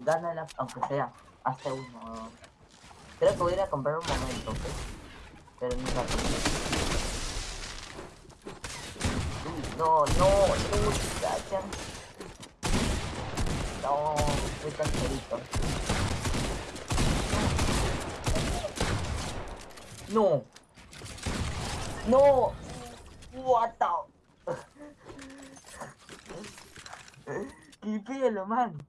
Gánala, aunque sea, hasta uno. Creo que voy a comprar un momento, ¿ok? Pero no rato. Uy, No, no, no, cachan. No, soy cancerito. No. No. What the... ¡Qué pelo, man!